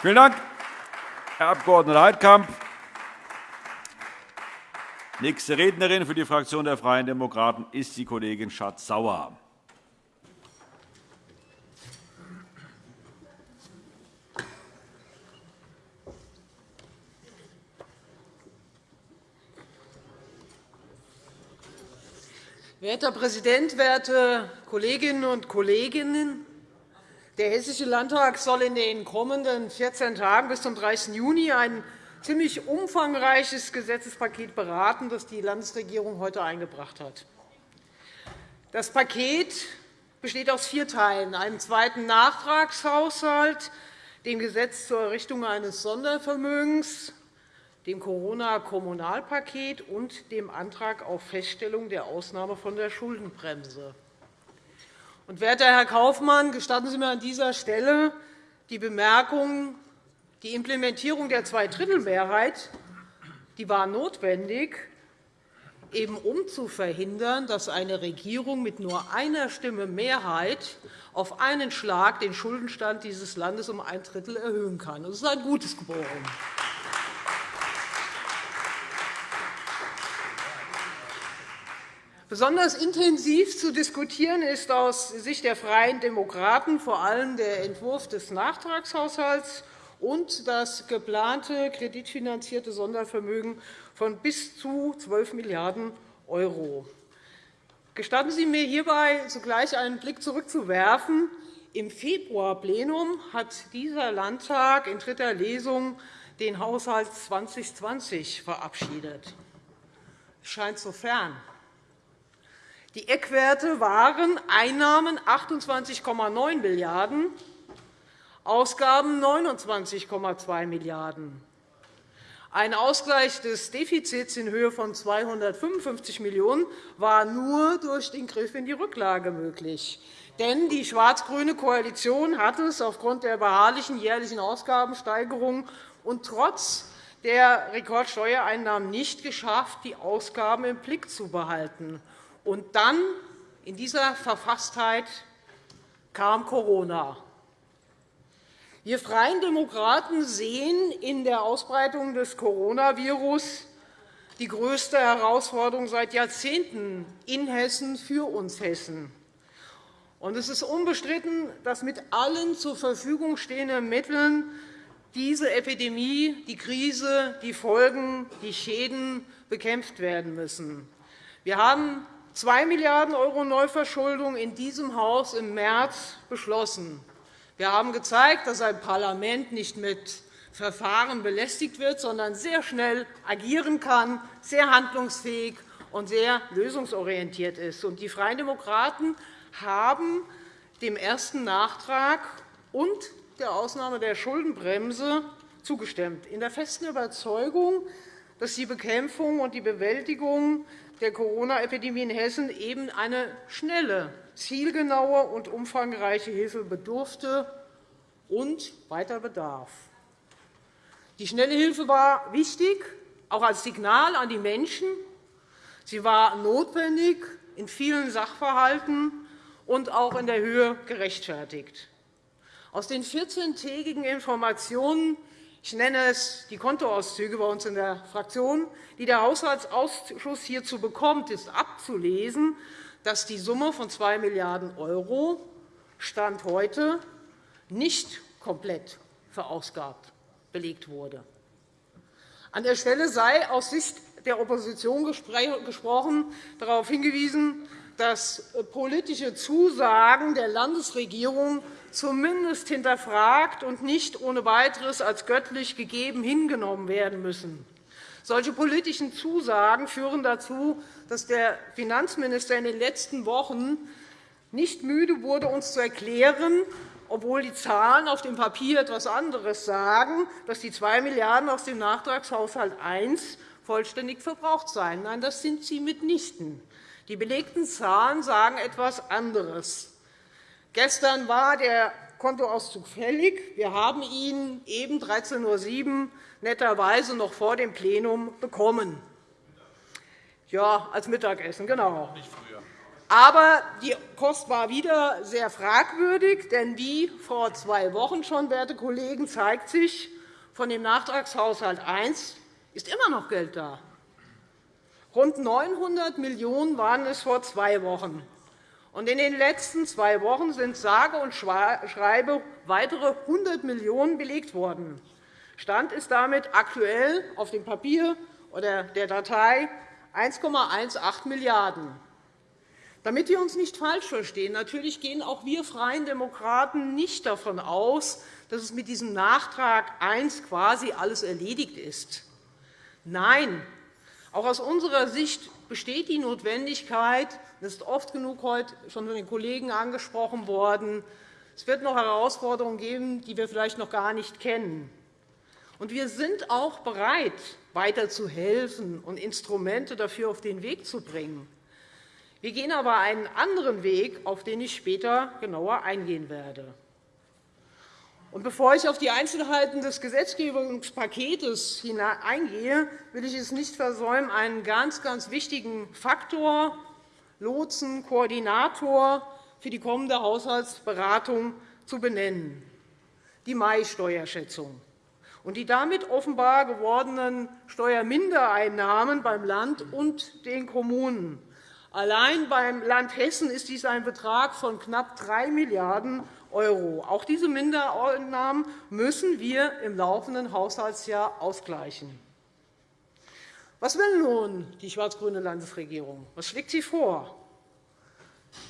Vielen Dank, Herr Abg. Heidkamp. Nächste Rednerin für die Fraktion der Freien Demokraten ist die Kollegin Schardt-Sauer. Werter Herr Präsident, werte Kolleginnen und Kollegen! Der Hessische Landtag soll in den kommenden 14 Tagen bis zum 30. Juni ein ziemlich umfangreiches Gesetzespaket beraten, das die Landesregierung heute eingebracht hat. Das Paket besteht aus vier Teilen, einem zweiten Nachtragshaushalt, dem Gesetz zur Errichtung eines Sondervermögens, dem Corona-Kommunalpaket und dem Antrag auf Feststellung der Ausnahme von der Schuldenbremse. Und, werter Herr Kaufmann, gestatten Sie mir an dieser Stelle die Bemerkung, die Implementierung der Zweidrittelmehrheit die war notwendig, eben um zu verhindern, dass eine Regierung mit nur einer Stimme Mehrheit auf einen Schlag den Schuldenstand dieses Landes um ein Drittel erhöhen kann. Das ist ein gutes Geboren. Besonders intensiv zu diskutieren ist aus Sicht der Freien Demokraten vor allem der Entwurf des Nachtragshaushalts und das geplante kreditfinanzierte Sondervermögen von bis zu 12 Milliarden €. Gestatten Sie mir hierbei zugleich einen Blick zurückzuwerfen. Im Februarplenum hat dieser Landtag in dritter Lesung den Haushalt 2020 verabschiedet. Es scheint so fern. Die Eckwerte waren Einnahmen 28,9 Milliarden €, Ausgaben 29,2 Milliarden €. Ein Ausgleich des Defizits in Höhe von 255 Millionen € war nur durch den Griff in die Rücklage möglich. Denn die schwarz-grüne Koalition hat es aufgrund der beharrlichen jährlichen Ausgabensteigerung und trotz der Rekordsteuereinnahmen nicht geschafft, die Ausgaben im Blick zu behalten. Und dann, in dieser Verfasstheit, kam Corona. Wir Freien Demokraten sehen in der Ausbreitung des Coronavirus die größte Herausforderung seit Jahrzehnten in Hessen für uns Hessen. Es ist unbestritten, dass mit allen zur Verfügung stehenden Mitteln diese Epidemie, die Krise, die Folgen, die Schäden bekämpft werden müssen. Wir haben 2 Milliarden € Neuverschuldung in diesem Haus im März beschlossen. Wir haben gezeigt, dass ein Parlament nicht mit Verfahren belästigt wird, sondern sehr schnell agieren kann, sehr handlungsfähig und sehr lösungsorientiert ist. Die Freien Demokraten haben dem ersten Nachtrag und der Ausnahme der Schuldenbremse zugestimmt, in der festen Überzeugung, dass die Bekämpfung und die Bewältigung der Corona-Epidemie in Hessen eben eine schnelle, zielgenaue und umfangreiche Hilfe bedurfte und weiter bedarf. Die schnelle Hilfe war wichtig, auch als Signal an die Menschen. Sie war notwendig in vielen Sachverhalten und auch in der Höhe gerechtfertigt. Aus den 14-tägigen Informationen ich nenne es die Kontoauszüge bei uns in der Fraktion, die der Haushaltsausschuss hierzu bekommt, ist abzulesen, dass die Summe von 2 Milliarden € Stand heute nicht komplett verausgabt belegt wurde. An der Stelle sei aus Sicht der Opposition gesprochen, darauf hingewiesen, dass politische Zusagen der Landesregierung zumindest hinterfragt und nicht ohne Weiteres als göttlich gegeben hingenommen werden müssen. Solche politischen Zusagen führen dazu, dass der Finanzminister in den letzten Wochen nicht müde wurde, uns zu erklären, obwohl die Zahlen auf dem Papier etwas anderes sagen, dass die 2 Milliarden € aus dem Nachtragshaushalt I vollständig verbraucht seien. Nein, das sind sie mitnichten. Die belegten Zahlen sagen etwas anderes. Gestern war der Kontoauszug fällig. Wir haben ihn eben 13.07 Uhr netterweise noch vor dem Plenum bekommen. Ja, als Mittagessen, genau. Aber die Kost war wieder sehr fragwürdig, denn wie vor zwei Wochen schon, werte Kollegen, zeigt sich, von dem Nachtragshaushalt I ist immer noch Geld da. Rund 900 Millionen € waren es vor zwei Wochen. Und in den letzten zwei Wochen sind sage und schreibe weitere 100 Millionen € belegt worden. Stand ist damit aktuell auf dem Papier oder der Datei 1,18 Milliarden €. Damit wir uns nicht falsch verstehen, natürlich gehen auch wir Freien Demokraten nicht davon aus, dass es mit diesem Nachtrag I quasi alles erledigt ist. Nein, auch aus unserer Sicht besteht die Notwendigkeit, das ist oft genug heute schon von den Kollegen angesprochen worden, es wird noch Herausforderungen geben, die wir vielleicht noch gar nicht kennen. Und wir sind auch bereit, weiter zu helfen und Instrumente dafür auf den Weg zu bringen. Wir gehen aber einen anderen Weg, auf den ich später genauer eingehen werde. Bevor ich auf die Einzelheiten des Gesetzgebungspaketes eingehe, will ich es nicht versäumen, einen ganz, ganz wichtigen Faktor, Lotsen, Koordinator für die kommende Haushaltsberatung zu benennen, die Mai-Steuerschätzung und die damit offenbar gewordenen Steuermindereinnahmen beim Land und den Kommunen Allein beim Land Hessen ist dies ein Betrag von knapp 3 Milliarden €. Auch diese Mindereinnahmen müssen wir im laufenden Haushaltsjahr ausgleichen. Was will nun die schwarz-grüne Landesregierung? Was schlägt sie vor?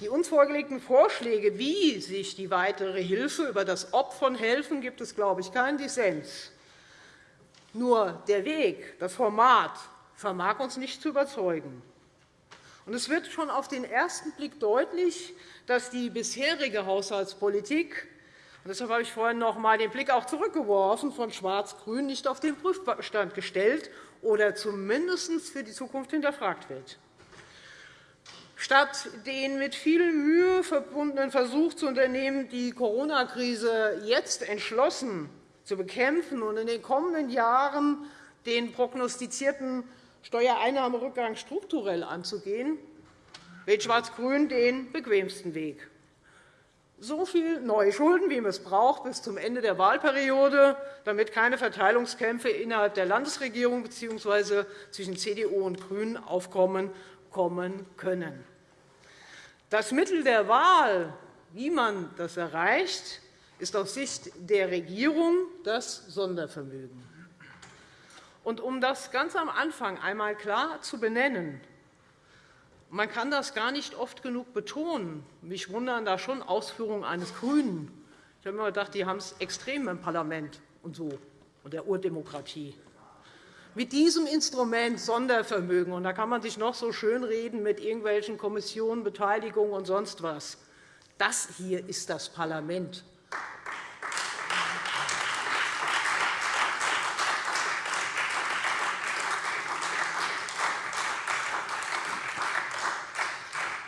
Die uns vorgelegten Vorschläge, wie sich die weitere Hilfe über das Ob von helfen, gibt es, glaube ich, keinen Dissens. Nur der Weg, das Format vermag uns nicht zu überzeugen. Es wird schon auf den ersten Blick deutlich, dass die bisherige Haushaltspolitik und deshalb habe ich vorhin noch einmal den Blick auch zurückgeworfen von Schwarz-Grün nicht auf den Prüfstand gestellt oder zumindest für die Zukunft hinterfragt wird. Statt den mit viel Mühe verbundenen Versuch zu unternehmen, die Corona-Krise jetzt entschlossen zu bekämpfen und in den kommenden Jahren den prognostizierten Steuereinnahmerückgang strukturell anzugehen, wählt Schwarz-Grün den bequemsten Weg. So viel neue Schulden, wie man es braucht, bis zum Ende der Wahlperiode, damit keine Verteilungskämpfe innerhalb der Landesregierung bzw. zwischen CDU und GRÜNEN aufkommen kommen können. Das Mittel der Wahl, wie man das erreicht, ist aus Sicht der Regierung das Sondervermögen. Und um das ganz am Anfang einmal klar zu benennen, man kann das gar nicht oft genug betonen. Mich wundern da schon Ausführungen eines GRÜNEN. Ich habe immer gedacht, die haben es extrem im Parlament und so und der Urdemokratie. Mit diesem Instrument Sondervermögen, und da kann man sich noch so schönreden mit irgendwelchen Kommissionen, Beteiligung und sonst was, das hier ist das Parlament.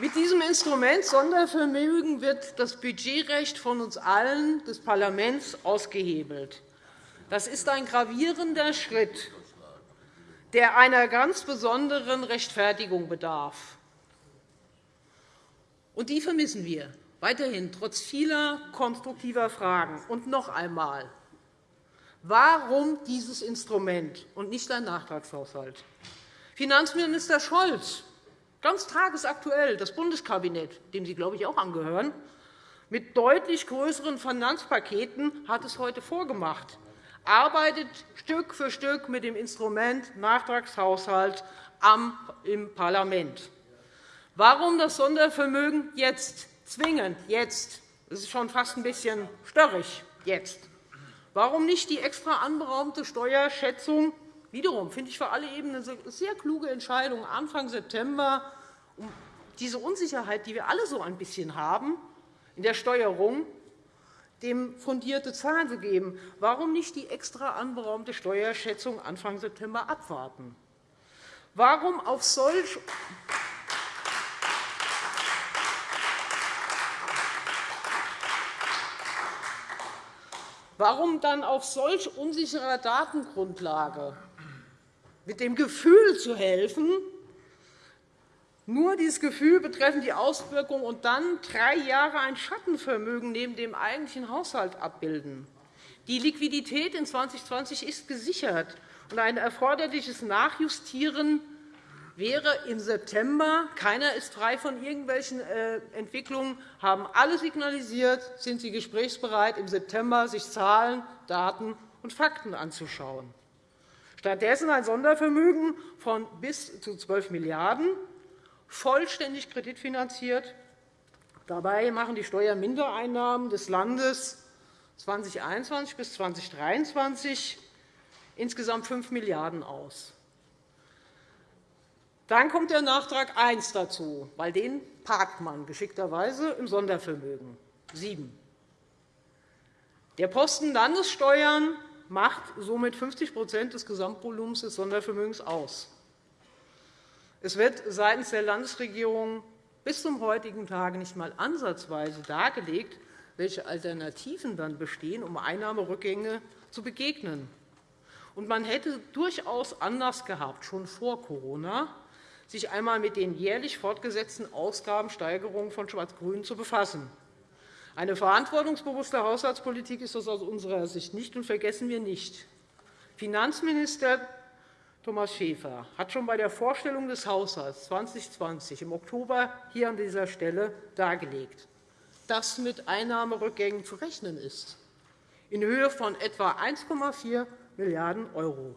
Mit diesem Instrument Sondervermögen wird das Budgetrecht von uns allen des Parlaments ausgehebelt. Das ist ein gravierender Schritt, der einer ganz besonderen Rechtfertigung bedarf. Und die vermissen wir weiterhin trotz vieler konstruktiver Fragen. Und noch einmal. Warum dieses Instrument und nicht ein Nachtragshaushalt? Finanzminister Scholz ganz tagesaktuell das Bundeskabinett, dem Sie, glaube ich, auch angehören, mit deutlich größeren Finanzpaketen hat es heute vorgemacht, arbeitet Stück für Stück mit dem Instrument Nachtragshaushalt im Parlament. Warum das Sondervermögen jetzt zwingend jetzt? Das ist schon fast ein bisschen störrig jetzt. Warum nicht die extra anberaumte Steuerschätzung Wiederum finde ich für alle Ebenen eine sehr kluge Entscheidung Anfang September, um diese Unsicherheit, die wir alle so ein bisschen haben in der Steuerung, dem fundierte Zahlen zu geben. Warum nicht die extra anberaumte Steuerschätzung Anfang September abwarten? Warum auf solch Warum dann auf solch unsicherer Datengrundlage mit dem Gefühl zu helfen, nur dieses Gefühl betreffend die Auswirkungen und dann drei Jahre ein Schattenvermögen neben dem eigentlichen Haushalt abbilden. Die Liquidität in 2020 ist gesichert, und ein erforderliches Nachjustieren wäre im September. Keiner ist frei von irgendwelchen äh, Entwicklungen, haben alle signalisiert, sind sie gesprächsbereit, im September sich Zahlen, Daten und Fakten anzuschauen. Stattdessen ein Sondervermögen von bis zu 12 Milliarden €, vollständig kreditfinanziert. Dabei machen die Steuermindereinnahmen des Landes 2021 bis 2023 insgesamt 5 Milliarden € aus. Dann kommt der Nachtrag 1 dazu, weil den parkt man geschickterweise im Sondervermögen 7. Der Posten Landessteuern macht somit 50% des Gesamtvolumens des Sondervermögens aus. Es wird seitens der Landesregierung bis zum heutigen Tage nicht einmal ansatzweise dargelegt, welche Alternativen dann bestehen, um Einnahmerückgänge zu begegnen. Und man hätte durchaus anders gehabt, schon vor Corona, sich einmal mit den jährlich fortgesetzten Ausgabensteigerungen von Schwarz-Grün zu befassen. Eine verantwortungsbewusste Haushaltspolitik ist das aus unserer Sicht nicht, und vergessen wir nicht. Finanzminister Thomas Schäfer hat schon bei der Vorstellung des Haushalts 2020 im Oktober hier an dieser Stelle dargelegt, dass mit Einnahmerückgängen zu rechnen ist, in Höhe von etwa 1,4 Milliarden €.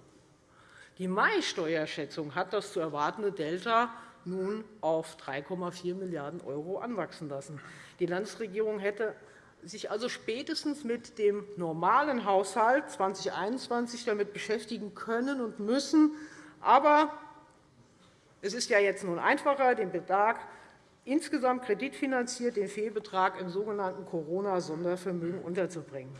Die Mai-Steuerschätzung hat das zu erwartende Delta nun auf 3,4 Milliarden € anwachsen lassen. Die Landesregierung hätte sich also spätestens mit dem normalen Haushalt 2021 damit beschäftigen können und müssen. Aber es ist ja jetzt nun einfacher, den Betrag insgesamt kreditfinanziert den Fehlbetrag im sogenannten Corona-Sondervermögen unterzubringen.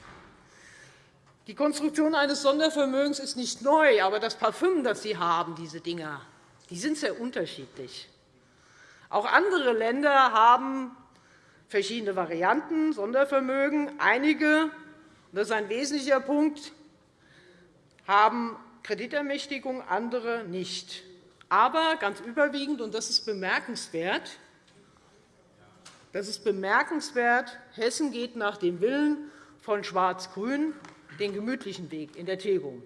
Die Konstruktion eines Sondervermögens ist nicht neu, aber das Parfüm, das Sie haben, diese Dinger, die sind sehr unterschiedlich. Auch andere Länder haben verschiedene Varianten, Sondervermögen. Einige, das ist ein wesentlicher Punkt, haben Kreditermächtigung, andere nicht. Aber ganz überwiegend, und das ist bemerkenswert, das ist bemerkenswert, Hessen geht nach dem Willen von Schwarz-Grün den gemütlichen Weg in der Tilgung.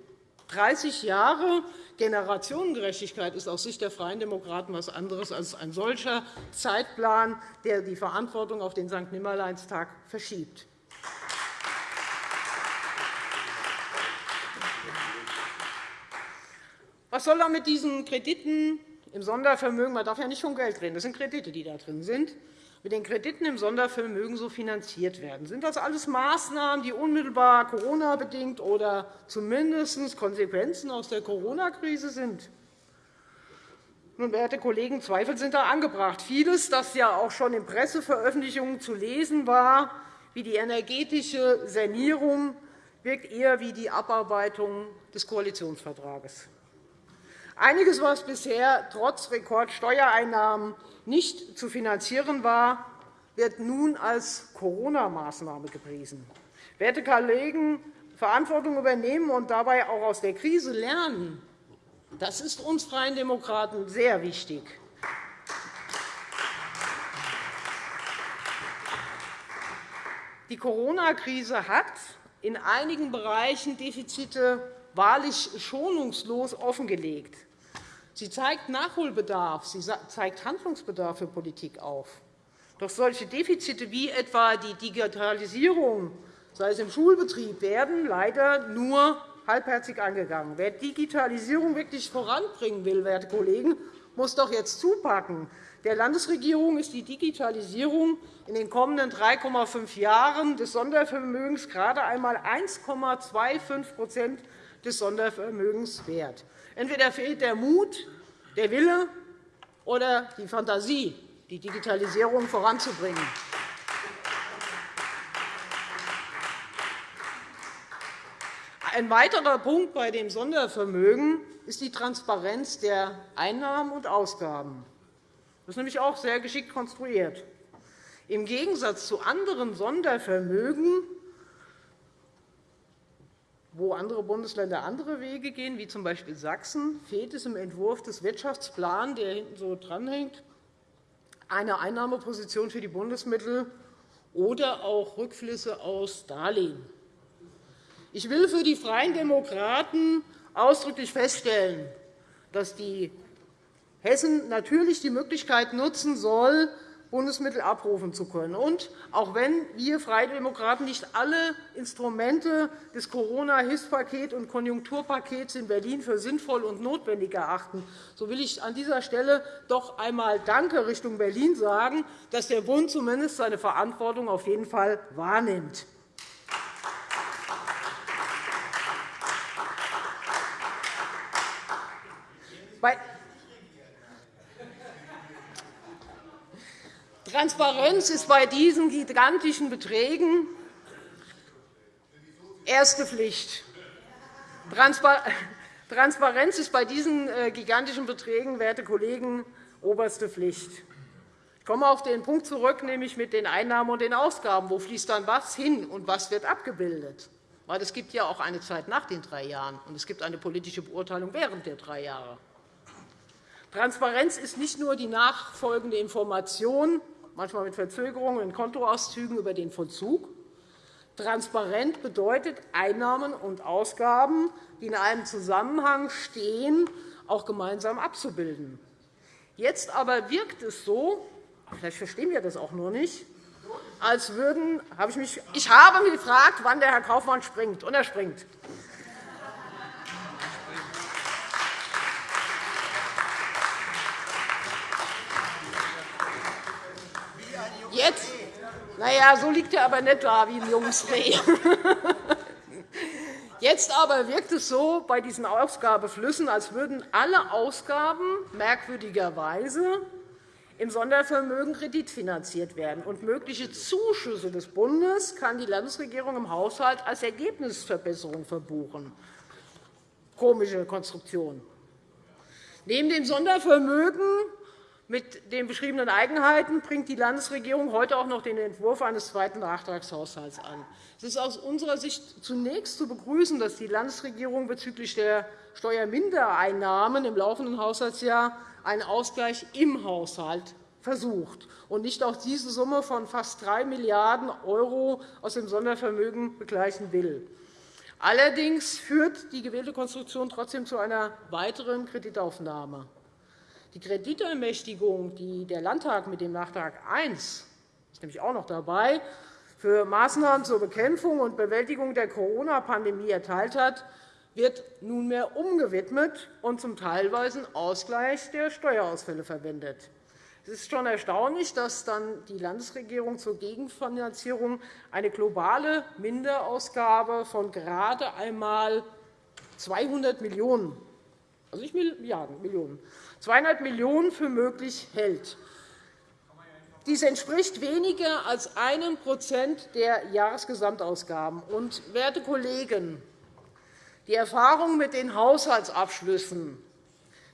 30 Jahre Generationengerechtigkeit ist aus Sicht der Freien Demokraten etwas anderes als ein solcher Zeitplan, der die Verantwortung auf den St. Nimmerleinstag verschiebt. Was soll da mit diesen Krediten im Sondervermögen? Man darf ja nicht von Geld reden. Das sind Kredite, die da drin sind mit den Krediten im Sondervermögen so finanziert werden. Sind das alles Maßnahmen, die unmittelbar Corona-bedingt oder zumindest Konsequenzen aus der Corona-Krise sind? Nun, werte Kollegen, Zweifel sind da angebracht. Vieles, das ja auch schon in Presseveröffentlichungen zu lesen war, wie die energetische Sanierung, wirkt eher wie die Abarbeitung des Koalitionsvertrages. Einiges, was bisher trotz Rekordsteuereinnahmen nicht zu finanzieren war, wird nun als Corona-Maßnahme gepriesen. Werte Kollegen, Verantwortung übernehmen und dabei auch aus der Krise lernen, das ist uns Freien Demokraten sehr wichtig. Die Corona-Krise hat in einigen Bereichen Defizite wahrlich schonungslos offengelegt. Sie zeigt Nachholbedarf, sie zeigt Handlungsbedarf für Politik auf. Doch solche Defizite wie etwa die Digitalisierung, sei es im Schulbetrieb, werden leider nur halbherzig angegangen. Wer Digitalisierung wirklich voranbringen will, werte Kollegen, muss doch jetzt zupacken. Der Landesregierung ist die Digitalisierung in den kommenden 3,5 Jahren des Sondervermögens gerade einmal 1,25 des Sondervermögens wert. Entweder fehlt der Mut, der Wille oder die Fantasie, die Digitalisierung voranzubringen. Ein weiterer Punkt bei dem Sondervermögen ist die Transparenz der Einnahmen und Ausgaben. Das ist nämlich auch sehr geschickt konstruiert. Im Gegensatz zu anderen Sondervermögen wo andere Bundesländer andere Wege gehen, wie z. B. Sachsen, fehlt es im Entwurf des Wirtschaftsplans, der hinten so dranhängt, eine Einnahmeposition für die Bundesmittel oder auch Rückflüsse aus Darlehen. Ich will für die Freien Demokraten ausdrücklich feststellen, dass die Hessen natürlich die Möglichkeit nutzen soll, Bundesmittel abrufen zu können. Und auch wenn wir Freie Demokraten nicht alle Instrumente des Corona-Hilfspakets und Konjunkturpakets in Berlin für sinnvoll und notwendig erachten, so will ich an dieser Stelle doch einmal Danke Richtung Berlin sagen, dass der Bund zumindest seine Verantwortung auf jeden Fall wahrnimmt. Bei Transparenz ist bei diesen gigantischen Beträgen erste Pflicht. Transparenz ist bei diesen äh, gigantischen Beträgen, werte Kollegen, oberste Pflicht. Ich komme auf den Punkt zurück, nämlich mit den Einnahmen und den Ausgaben. Wo fließt dann was hin und was wird abgebildet? Weil es gibt ja auch eine Zeit nach den drei Jahren, und es gibt eine politische Beurteilung während der drei Jahre. Transparenz ist nicht nur die nachfolgende Information manchmal mit Verzögerungen in Kontoauszügen über den Vollzug. Transparent bedeutet, Einnahmen und Ausgaben, die in einem Zusammenhang stehen, auch gemeinsam abzubilden. Jetzt aber wirkt es so, vielleicht verstehen wir das auch nur nicht, als würden, habe ich, mich, ich habe mich gefragt, wann der Herr Kaufmann springt, und er springt. Na ja, so liegt er aber nicht da wie ein Jungsreh. Jetzt aber wirkt es so bei diesen Ausgabeflüssen, als würden alle Ausgaben merkwürdigerweise im Sondervermögen kreditfinanziert werden. Und mögliche Zuschüsse des Bundes kann die Landesregierung im Haushalt als Ergebnisverbesserung verbuchen. Komische Konstruktion. Neben dem Sondervermögen mit den beschriebenen Eigenheiten bringt die Landesregierung heute auch noch den Entwurf eines zweiten Nachtragshaushalts an. Es ist aus unserer Sicht zunächst zu begrüßen, dass die Landesregierung bezüglich der Steuermindereinnahmen im laufenden Haushaltsjahr einen Ausgleich im Haushalt versucht und nicht auch diese Summe von fast 3 Milliarden € aus dem Sondervermögen begleichen will. Allerdings führt die gewählte Konstruktion trotzdem zu einer weiteren Kreditaufnahme. Die Kreditermächtigung, die der Landtag mit dem Nachtrag I ist nämlich auch noch dabei, für Maßnahmen zur Bekämpfung und Bewältigung der Corona-Pandemie erteilt hat, wird nunmehr umgewidmet und zum teilweisen Ausgleich der Steuerausfälle verwendet. Es ist schon erstaunlich, dass dann die Landesregierung zur Gegenfinanzierung eine globale Minderausgabe von gerade einmal 200 Millionen €, also nicht Milliarden, Millionen 200 Millionen € für möglich hält. Dies entspricht weniger als einem Prozent der Jahresgesamtausgaben. Und, werte Kollegen, die Erfahrung mit den Haushaltsabschlüssen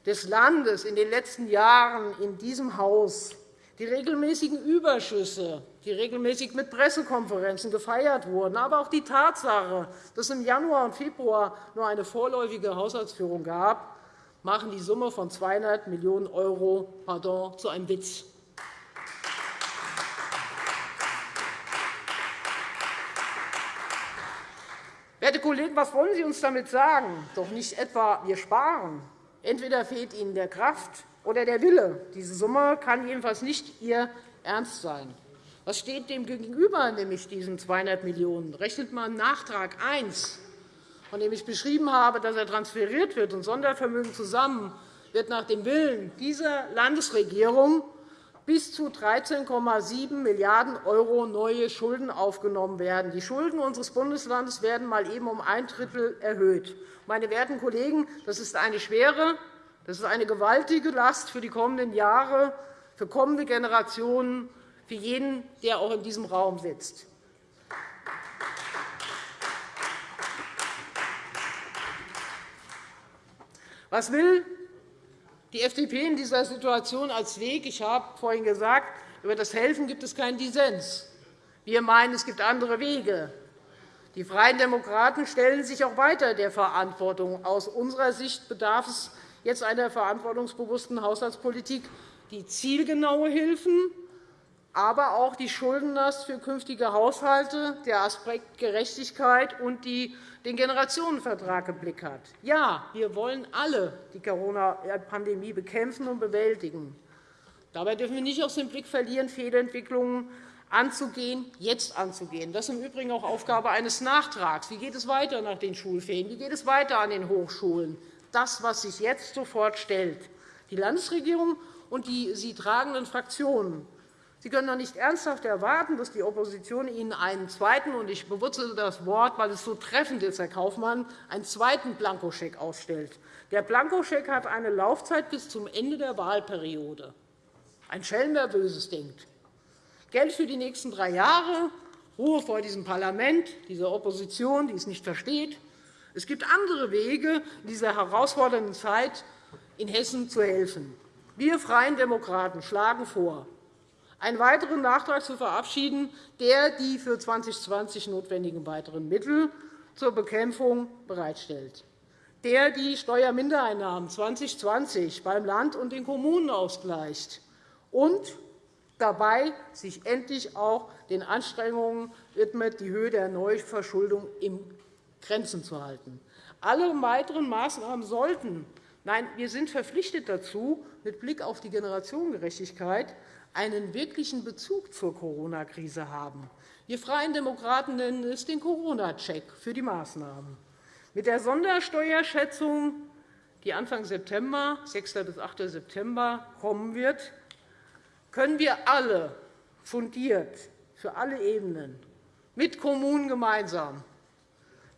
des Landes in den letzten Jahren in diesem Haus, die regelmäßigen Überschüsse, die regelmäßig mit Pressekonferenzen gefeiert wurden, aber auch die Tatsache, dass es im Januar und Februar nur eine vorläufige Haushaltsführung gab, machen die Summe von 200 Millionen € pardon, zu einem Witz. Werte Kollegen, was wollen Sie uns damit sagen? Doch nicht etwa, wir sparen. Entweder fehlt Ihnen der Kraft oder der Wille. Diese Summe kann jedenfalls nicht Ihr Ernst sein. Was steht dem gegenüber, nämlich diesen 200 Millionen €? Rechnet man Nachtrag 1 von dem ich beschrieben habe, dass er transferiert wird, und Sondervermögen zusammen, wird nach dem Willen dieser Landesregierung bis zu 13,7 Milliarden € neue Schulden aufgenommen werden. Die Schulden unseres Bundeslandes werden mal eben um ein Drittel erhöht. Meine werten Kollegen, das ist eine schwere, das ist eine gewaltige Last für die kommenden Jahre, für kommende Generationen, für jeden, der auch in diesem Raum sitzt. Was will die FDP in dieser Situation als Weg? Ich habe vorhin gesagt, über das Helfen gibt es keinen Dissens. Wir meinen, es gibt andere Wege. Die Freien Demokraten stellen sich auch weiter der Verantwortung. Aus unserer Sicht bedarf es jetzt einer verantwortungsbewussten Haushaltspolitik, die zielgenaue Hilfen, aber auch die Schuldenlast für künftige Haushalte, der Aspekt Gerechtigkeit und den Generationenvertrag im Blick hat. Ja, wir wollen alle die Corona-Pandemie bekämpfen und bewältigen. Dabei dürfen wir nicht aus dem Blick verlieren, Fehlentwicklungen anzugehen, jetzt anzugehen. Das ist im Übrigen auch Aufgabe eines Nachtrags. Wie geht es weiter nach den Schulferien? Wie geht es weiter an den Hochschulen? Das, was sich jetzt sofort stellt. Die Landesregierung und die sie tragenden Fraktionen Sie können doch nicht ernsthaft erwarten, dass die Opposition Ihnen einen zweiten, und ich bewurzele das Wort, weil es so treffend ist, Herr Kaufmann, einen zweiten Blankoscheck ausstellt. Der Blankoscheck hat eine Laufzeit bis zum Ende der Wahlperiode. Ein Schelm, wer Böses denkt. Geld für die nächsten drei Jahre, Ruhe vor diesem Parlament, dieser Opposition, die es nicht versteht. Es gibt andere Wege, in dieser herausfordernden Zeit in Hessen zu helfen. Wir Freien Demokraten schlagen vor, einen weiteren Nachtrag zu verabschieden, der die für 2020 notwendigen weiteren Mittel zur Bekämpfung bereitstellt, der die Steuermindereinnahmen 2020 beim Land und den Kommunen ausgleicht und dabei sich endlich auch den Anstrengungen widmet, die Höhe der Neuverschuldung in Grenzen zu halten. Alle weiteren Maßnahmen sollten Nein, wir sind verpflichtet dazu, mit Blick auf die Generationengerechtigkeit einen wirklichen Bezug zur Corona-Krise haben. Wir Freien Demokraten nennen es den Corona-Check für die Maßnahmen. Mit der Sondersteuerschätzung, die Anfang September, 6. bis 8. September kommen wird, können wir alle fundiert für alle Ebenen mit Kommunen gemeinsam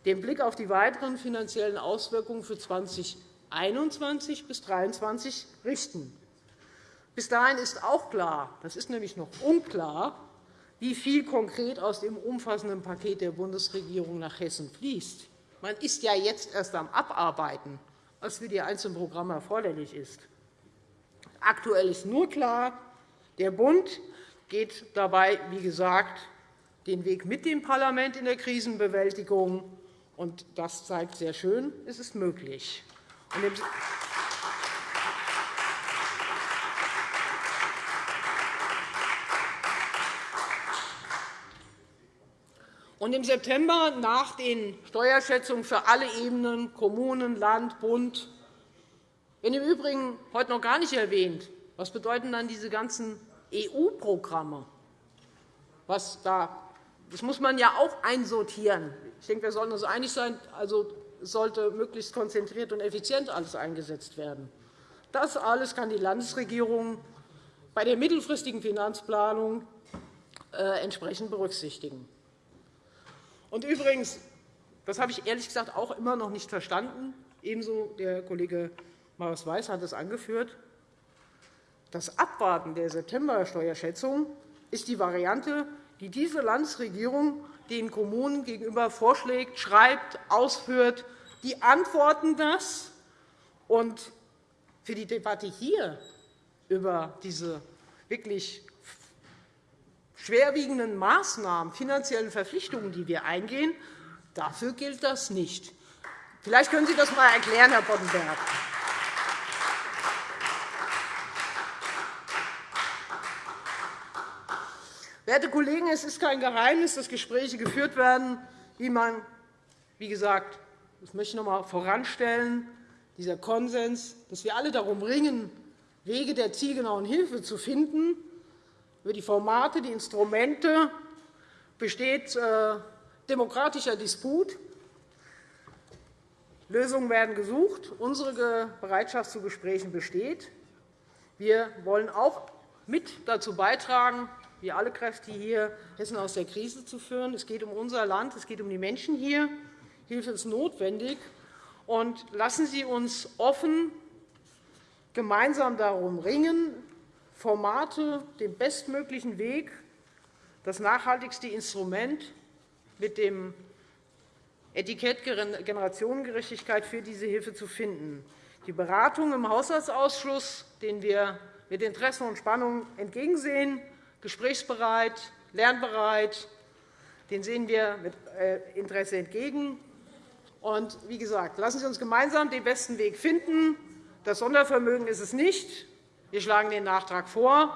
den Blick auf die weiteren finanziellen Auswirkungen für 2021 bis 2023 richten. Bis dahin ist auch klar, das ist nämlich noch unklar, wie viel konkret aus dem umfassenden Paket der Bundesregierung nach Hessen fließt. Man ist ja jetzt erst am Abarbeiten, was für die einzelnen Programme erforderlich ist. Aktuell ist nur klar, der Bund geht dabei, wie gesagt, den Weg mit dem Parlament in der Krisenbewältigung. Und das zeigt sehr schön, es ist möglich. Und im September nach den Steuerschätzungen für alle Ebenen Kommunen, Land, Bund wenn im Übrigen heute noch gar nicht erwähnt, was bedeuten dann diese ganzen EU-Programme? das muss man ja auch einsortieren. Ich denke, wir sollten uns einig sein, also sollte möglichst konzentriert und effizient alles eingesetzt werden. Das alles kann die Landesregierung bei der mittelfristigen Finanzplanung äh, entsprechend berücksichtigen. Und übrigens, das habe ich ehrlich gesagt auch immer noch nicht verstanden, ebenso der Kollege Marius Weiß hat es angeführt, das Abwarten der September-Steuerschätzung ist die Variante, die diese Landesregierung den Kommunen gegenüber vorschlägt, schreibt, ausführt. Die antworten das. Und für die Debatte hier über diese wirklich schwerwiegenden Maßnahmen, finanziellen Verpflichtungen, die wir eingehen, dafür gilt das nicht. Vielleicht können Sie das einmal erklären, Herr Boddenberg. Werte Kollegen, es ist kein Geheimnis, dass Gespräche geführt werden, wie man, wie gesagt, das möchte ich noch einmal voranstellen, dieser Konsens, dass wir alle darum ringen, Wege der zielgenauen Hilfe zu finden, über die Formate, die Instrumente besteht äh, demokratischer Disput. Lösungen werden gesucht. Unsere Bereitschaft zu Gesprächen besteht. Wir wollen auch mit dazu beitragen, wie alle Kräfte hier, Hessen aus der Krise zu führen. Es geht um unser Land, es geht um die Menschen hier. Hilfe ist notwendig. Und lassen Sie uns offen gemeinsam darum ringen, Formate den bestmöglichen Weg, das nachhaltigste Instrument mit dem Etikett Generationengerechtigkeit für diese Hilfe zu finden. Die Beratung im Haushaltsausschuss, den wir mit Interesse und Spannung entgegensehen, gesprächsbereit, lernbereit, den sehen wir mit äh, Interesse entgegen. Und wie gesagt, lassen Sie uns gemeinsam den besten Weg finden. Das Sondervermögen ist es nicht. Wir schlagen den Nachtrag vor,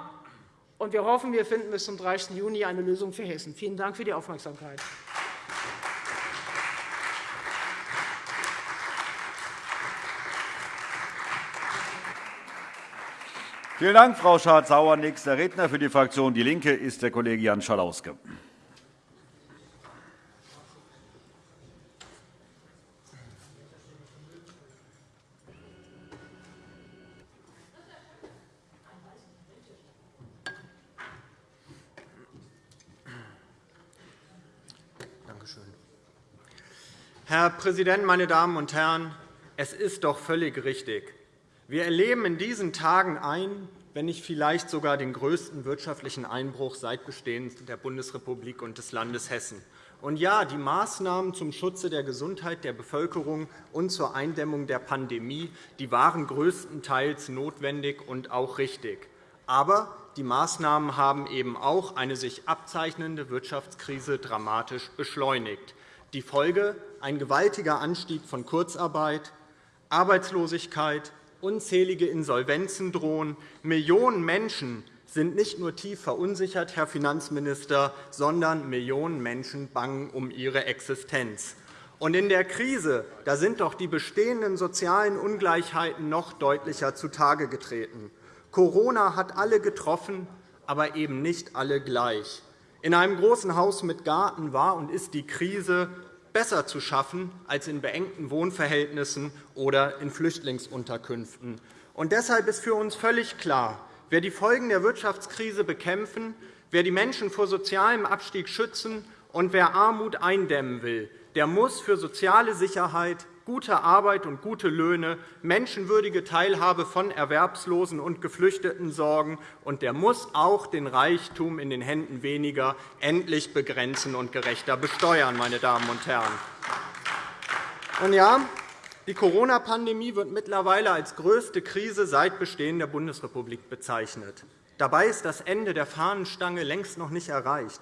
und wir hoffen, wir finden bis zum 30. Juni eine Lösung für Hessen. Vielen Dank für die Aufmerksamkeit. Vielen Dank, Frau Schardt-Sauer. Nächster Redner für die Fraktion DIE LINKE ist der Kollege Jan Schalauske. Herr Präsident, meine Damen und Herren! Es ist doch völlig richtig. Wir erleben in diesen Tagen einen, wenn nicht vielleicht sogar den größten wirtschaftlichen Einbruch seit Bestehen der Bundesrepublik und des Landes Hessen. Und ja, die Maßnahmen zum Schutze der Gesundheit der Bevölkerung und zur Eindämmung der Pandemie die waren größtenteils notwendig und auch richtig. Aber die Maßnahmen haben eben auch eine sich abzeichnende Wirtschaftskrise dramatisch beschleunigt. Die Folge ein gewaltiger Anstieg von Kurzarbeit, Arbeitslosigkeit, unzählige Insolvenzen drohen. Millionen Menschen sind nicht nur tief verunsichert, Herr Finanzminister, sondern Millionen Menschen bangen um ihre Existenz. Und in der Krise da sind doch die bestehenden sozialen Ungleichheiten noch deutlicher zutage getreten. Corona hat alle getroffen, aber eben nicht alle gleich. In einem großen Haus mit Garten war und ist die Krise besser zu schaffen als in beengten Wohnverhältnissen oder in Flüchtlingsunterkünften. Und deshalb ist für uns völlig klar, wer die Folgen der Wirtschaftskrise bekämpfen, wer die Menschen vor sozialem Abstieg schützen und wer Armut eindämmen will, der muss für soziale Sicherheit, gute Arbeit und gute Löhne, menschenwürdige Teilhabe von Erwerbslosen und Geflüchteten sorgen, und der muss auch den Reichtum in den Händen weniger endlich begrenzen und gerechter besteuern. Meine Damen und Herren. Und ja, die Corona-Pandemie wird mittlerweile als größte Krise seit Bestehen der Bundesrepublik bezeichnet. Dabei ist das Ende der Fahnenstange längst noch nicht erreicht.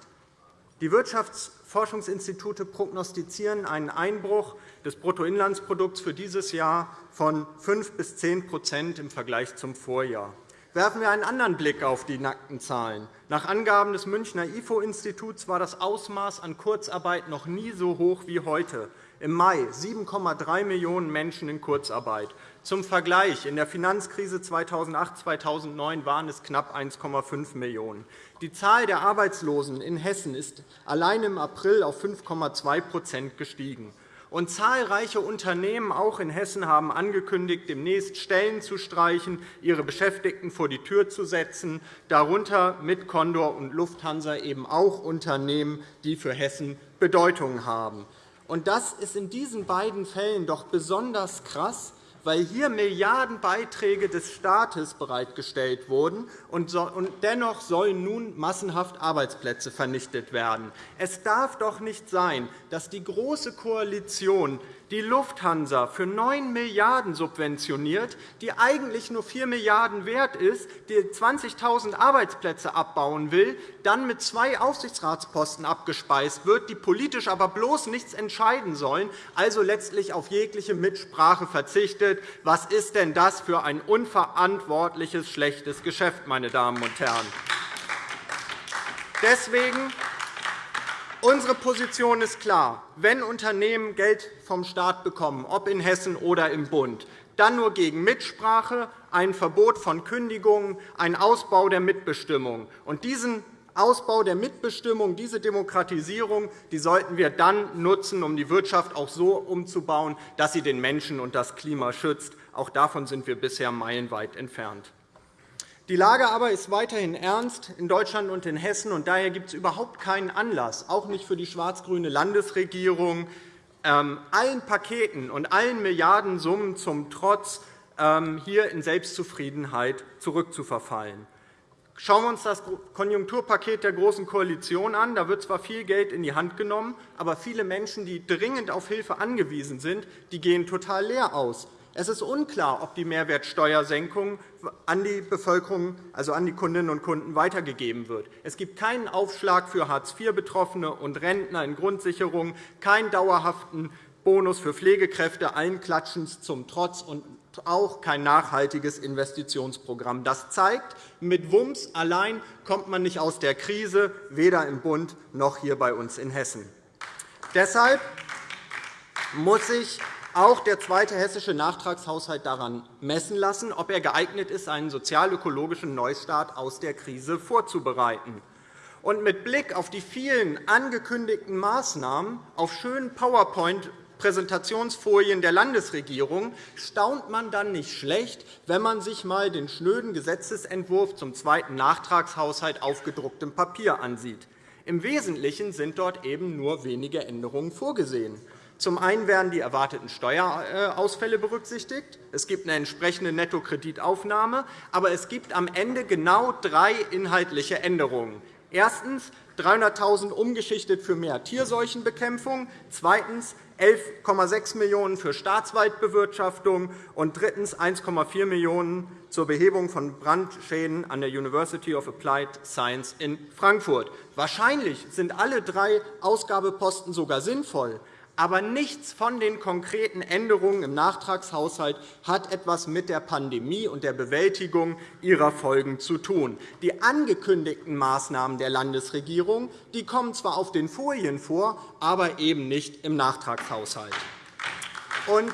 Die Wirtschaftsforschungsinstitute prognostizieren einen Einbruch des Bruttoinlandsprodukts für dieses Jahr von 5 bis 10% im Vergleich zum Vorjahr. Werfen wir einen anderen Blick auf die nackten Zahlen. Nach Angaben des Münchner IFO-Instituts war das Ausmaß an Kurzarbeit noch nie so hoch wie heute. Im Mai 7,3 Millionen Menschen in Kurzarbeit. Zum Vergleich, in der Finanzkrise 2008-2009 waren es knapp 1,5 Millionen. Die Zahl der Arbeitslosen in Hessen ist allein im April auf 5,2% gestiegen. Und zahlreiche Unternehmen, auch in Hessen, haben angekündigt, demnächst Stellen zu streichen, ihre Beschäftigten vor die Tür zu setzen, darunter mit Condor und Lufthansa eben auch Unternehmen, die für Hessen Bedeutung haben. Und das ist in diesen beiden Fällen doch besonders krass, weil hier Milliardenbeiträge des Staates bereitgestellt wurden, und dennoch sollen nun massenhaft Arbeitsplätze vernichtet werden. Es darf doch nicht sein, dass die Große Koalition die Lufthansa für 9 Milliarden € subventioniert, die eigentlich nur 4 Milliarden € wert ist, die 20.000 Arbeitsplätze abbauen will, dann mit zwei Aufsichtsratsposten abgespeist wird, die politisch aber bloß nichts entscheiden sollen, also letztlich auf jegliche Mitsprache verzichtet. Was ist denn das für ein unverantwortliches, schlechtes Geschäft, meine Damen und Herren? Deswegen Unsere Position ist klar. Wenn Unternehmen Geld vom Staat bekommen, ob in Hessen oder im Bund, dann nur gegen Mitsprache, ein Verbot von Kündigungen, ein Ausbau der Mitbestimmung. Und diesen Ausbau der Mitbestimmung, diese Demokratisierung die sollten wir dann nutzen, um die Wirtschaft auch so umzubauen, dass sie den Menschen und das Klima schützt. Auch davon sind wir bisher meilenweit entfernt. Die Lage aber ist weiterhin ernst in Deutschland und in Hessen. und Daher gibt es überhaupt keinen Anlass, auch nicht für die schwarz-grüne Landesregierung, ähm, allen Paketen und allen Milliardensummen zum Trotz ähm, hier in Selbstzufriedenheit zurückzuverfallen. Schauen wir uns das Konjunkturpaket der Großen Koalition an. Da wird zwar viel Geld in die Hand genommen, aber viele Menschen, die dringend auf Hilfe angewiesen sind, gehen total leer aus. Es ist unklar, ob die Mehrwertsteuersenkung an die Bevölkerung, also an die Kundinnen und Kunden, weitergegeben wird. Es gibt keinen Aufschlag für Hartz-IV-Betroffene und Rentner in Grundsicherung, keinen dauerhaften Bonus für Pflegekräfte, allen Klatschens zum Trotz und auch kein nachhaltiges Investitionsprogramm. Das zeigt, mit Wumms allein kommt man nicht aus der Krise, weder im Bund noch hier bei uns in Hessen. Deshalb muss sich auch der zweite hessische Nachtragshaushalt daran messen lassen, ob er geeignet ist, einen sozial-ökologischen Neustart aus der Krise vorzubereiten. Und mit Blick auf die vielen angekündigten Maßnahmen auf schönen PowerPoint Präsentationsfolien der Landesregierung staunt man dann nicht schlecht, wenn man sich einmal den schnöden Gesetzentwurf zum zweiten Nachtragshaushalt auf gedrucktem Papier ansieht. Im Wesentlichen sind dort eben nur wenige Änderungen vorgesehen. Zum einen werden die erwarteten Steuerausfälle berücksichtigt. Es gibt eine entsprechende Nettokreditaufnahme. Aber es gibt am Ende genau drei inhaltliche Änderungen. Erstens 300.000 umgeschichtet für mehr Tierseuchenbekämpfung. Zweitens 11,6 Millionen € für Staatswaldbewirtschaftung und drittens 1,4 Millionen € zur Behebung von Brandschäden an der University of Applied Science in Frankfurt. Wahrscheinlich sind alle drei Ausgabeposten sogar sinnvoll. Aber nichts von den konkreten Änderungen im Nachtragshaushalt hat etwas mit der Pandemie und der Bewältigung ihrer Folgen zu tun. Die angekündigten Maßnahmen der Landesregierung die kommen zwar auf den Folien vor, aber eben nicht im Nachtragshaushalt. Und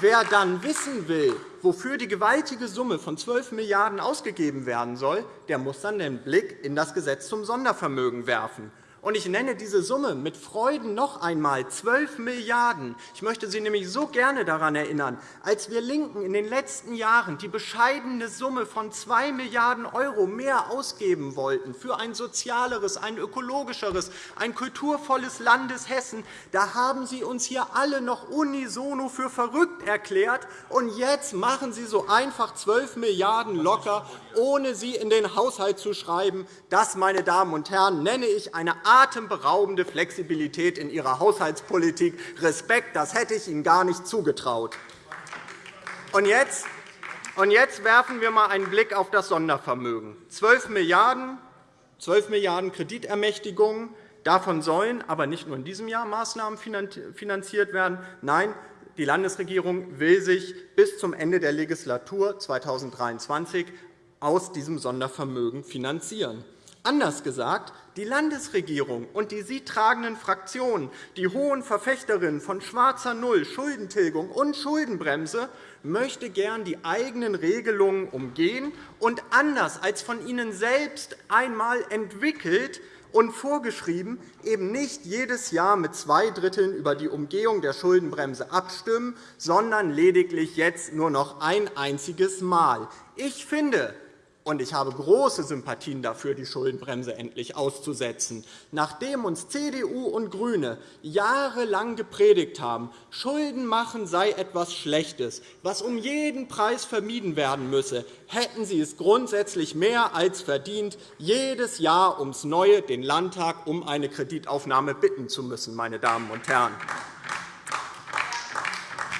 wer dann wissen will, wofür die gewaltige Summe von 12 Milliarden € ausgegeben werden soll, der muss dann den Blick in das Gesetz zum Sondervermögen werfen. Und ich nenne diese Summe mit Freuden noch einmal 12 Milliarden €. Ich möchte Sie nämlich so gerne daran erinnern, als wir LINKEN in den letzten Jahren die bescheidene Summe von 2 Milliarden € mehr ausgeben wollten für ein sozialeres, ein ökologischeres, ein kulturvolles Landes Hessen, da haben Sie uns hier alle noch unisono für verrückt erklärt. Und jetzt machen Sie so einfach 12 Milliarden € locker, ohne sie in den Haushalt zu schreiben. Das, meine Damen und Herren, nenne ich eine atemberaubende Flexibilität in Ihrer Haushaltspolitik. Respekt, das hätte ich Ihnen gar nicht zugetraut. Und jetzt, und jetzt werfen wir einmal einen Blick auf das Sondervermögen. 12 Milliarden, 12 Milliarden € Kreditermächtigungen. Davon sollen aber nicht nur in diesem Jahr Maßnahmen finanziert werden. Nein, die Landesregierung will sich bis zum Ende der Legislatur 2023 aus diesem Sondervermögen finanzieren. Anders gesagt, die Landesregierung und die sie tragenden Fraktionen, die hohen Verfechterinnen von schwarzer Null, Schuldentilgung und Schuldenbremse, möchte gern die eigenen Regelungen umgehen und anders als von ihnen selbst einmal entwickelt und vorgeschrieben eben nicht jedes Jahr mit zwei Dritteln über die Umgehung der Schuldenbremse abstimmen, sondern lediglich jetzt nur noch ein einziges Mal. Ich finde, und ich habe große Sympathien dafür, die Schuldenbremse endlich auszusetzen. Nachdem uns CDU und GRÜNE jahrelang gepredigt haben, Schulden machen sei etwas Schlechtes, was um jeden Preis vermieden werden müsse, hätten Sie es grundsätzlich mehr als verdient, jedes Jahr ums Neue den Landtag um eine Kreditaufnahme bitten zu müssen. Meine Damen und Herren.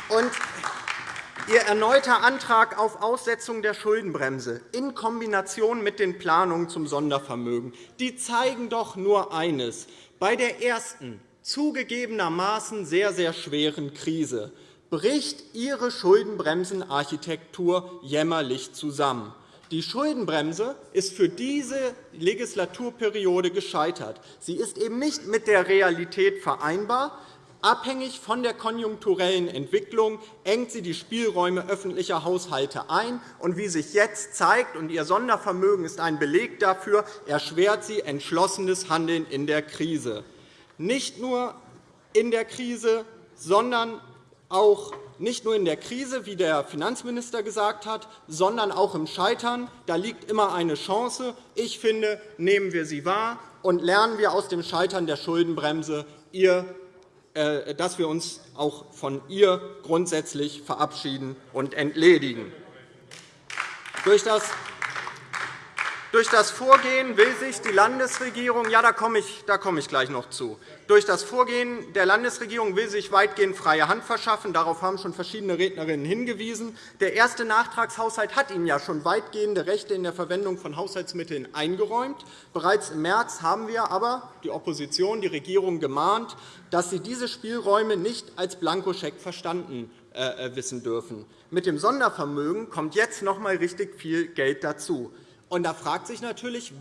Und Ihr erneuter Antrag auf Aussetzung der Schuldenbremse in Kombination mit den Planungen zum Sondervermögen die zeigen doch nur eines. Bei der ersten, zugegebenermaßen sehr, sehr schweren Krise bricht Ihre Schuldenbremsenarchitektur jämmerlich zusammen. Die Schuldenbremse ist für diese Legislaturperiode gescheitert. Sie ist eben nicht mit der Realität vereinbar. Abhängig von der konjunkturellen Entwicklung engt sie die Spielräume öffentlicher Haushalte ein. Und wie sich jetzt zeigt, und Ihr Sondervermögen ist ein Beleg dafür, erschwert sie entschlossenes Handeln in der Krise. Nicht nur in der Krise, sondern auch nicht nur in der Krise, wie der Finanzminister gesagt hat, sondern auch im Scheitern. Da liegt immer eine Chance. Ich finde, nehmen wir sie wahr und lernen wir aus dem Scheitern der Schuldenbremse. Ihr dass wir uns auch von ihr grundsätzlich verabschieden und entledigen. Durch das Durch das Vorgehen will sich die Landesregierung, ja, da komme ich, da komme ich gleich noch zu. Durch das Vorgehen der Landesregierung will sich weitgehend freie Hand verschaffen. Darauf haben schon verschiedene Rednerinnen hingewiesen. Der erste Nachtragshaushalt hat Ihnen ja schon weitgehende Rechte in der Verwendung von Haushaltsmitteln eingeräumt. Bereits im März haben wir aber die Opposition, die Regierung gemahnt, dass sie diese Spielräume nicht als Blankoscheck verstanden äh, äh, wissen dürfen. Mit dem Sondervermögen kommt jetzt noch einmal richtig viel Geld dazu. Und da fragt sich natürlich,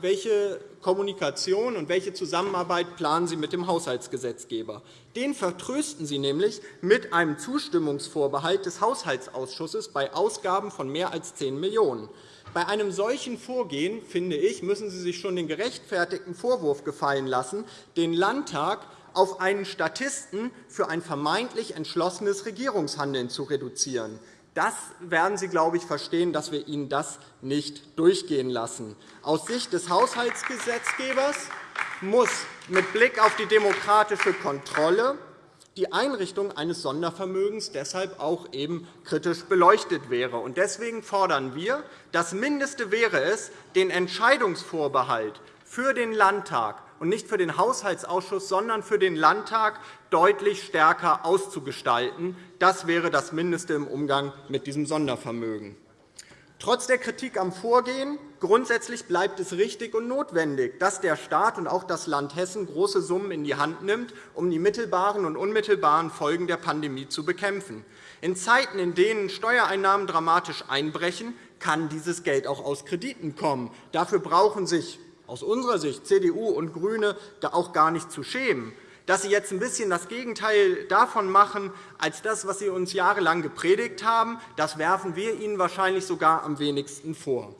welche Kommunikation und welche Zusammenarbeit planen Sie mit dem Haushaltsgesetzgeber. Den vertrösten Sie nämlich mit einem Zustimmungsvorbehalt des Haushaltsausschusses bei Ausgaben von mehr als 10 Millionen €. Bei einem solchen Vorgehen, finde ich, müssen Sie sich schon den gerechtfertigten Vorwurf gefallen lassen, den Landtag auf einen Statisten für ein vermeintlich entschlossenes Regierungshandeln zu reduzieren. Das werden Sie, glaube ich, verstehen, dass wir Ihnen das nicht durchgehen lassen. Aus Sicht des Haushaltsgesetzgebers muss mit Blick auf die demokratische Kontrolle die Einrichtung eines Sondervermögens deshalb auch eben kritisch beleuchtet wäre. Deswegen fordern wir, das Mindeste wäre es, den Entscheidungsvorbehalt für den Landtag und nicht für den Haushaltsausschuss, sondern für den Landtag deutlich stärker auszugestalten. Das wäre das Mindeste im Umgang mit diesem Sondervermögen. Trotz der Kritik am Vorgehen grundsätzlich bleibt es richtig und notwendig, dass der Staat und auch das Land Hessen große Summen in die Hand nimmt, um die mittelbaren und unmittelbaren Folgen der Pandemie zu bekämpfen. In Zeiten, in denen Steuereinnahmen dramatisch einbrechen, kann dieses Geld auch aus Krediten kommen. Dafür brauchen sich aus unserer Sicht CDU und GRÜNE auch gar nicht zu schämen. Dass Sie jetzt ein bisschen das Gegenteil davon machen, als das, was Sie uns jahrelang gepredigt haben, das werfen wir Ihnen wahrscheinlich sogar am wenigsten vor.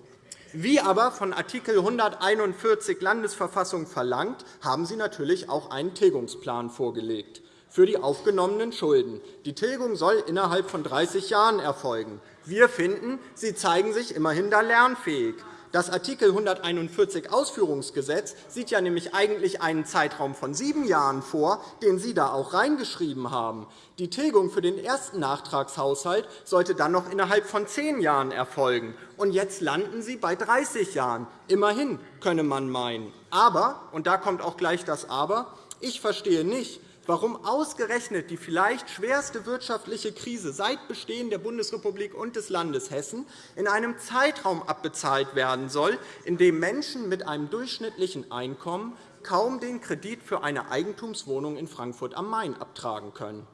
Wie aber von Art. 141 Landesverfassung verlangt, haben Sie natürlich auch einen Tilgungsplan vorgelegt für die aufgenommenen Schulden. Die Tilgung soll innerhalb von 30 Jahren erfolgen. Wir finden, Sie zeigen sich immerhin da lernfähig. Das Art. 141 Ausführungsgesetz sieht ja nämlich eigentlich einen Zeitraum von sieben Jahren vor, den Sie da auch reingeschrieben haben. Die Tilgung für den ersten Nachtragshaushalt sollte dann noch innerhalb von zehn Jahren erfolgen. Und jetzt landen Sie bei 30 Jahren. Immerhin, könne man meinen. Aber, und da kommt auch gleich das Aber, ich verstehe nicht, warum ausgerechnet die vielleicht schwerste wirtschaftliche Krise seit Bestehen der Bundesrepublik und des Landes Hessen in einem Zeitraum abbezahlt werden soll, in dem Menschen mit einem durchschnittlichen Einkommen kaum den Kredit für eine Eigentumswohnung in Frankfurt am Main abtragen können.